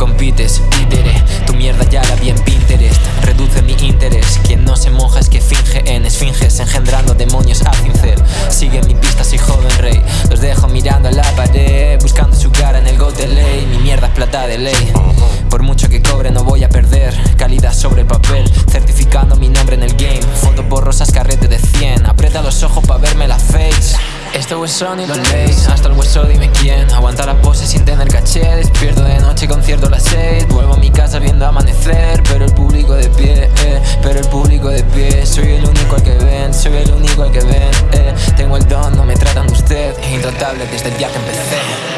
compites, títere. Tu mierda ya la vi en Pinterest. Reduce mi interés. Quien no se moja es que finge en esfinges Engendrando demonios a cincel. Sigue mi pista, soy joven rey. Los dejo mirando a la pared Buscando su cara en el go de ley. Mi mierda es plata de ley Hasta el hueso dime quién. Aguanta la pose sin tener caché. Despierto de noche concierto a las 6 Vuelvo a mi casa viendo amanecer Pero el público de pie, eh, Pero el público de pie. Soy el único al que ven Soy el único al que ven, eh. Tengo el don, no me tratan de usted Intratable desde el día que empecé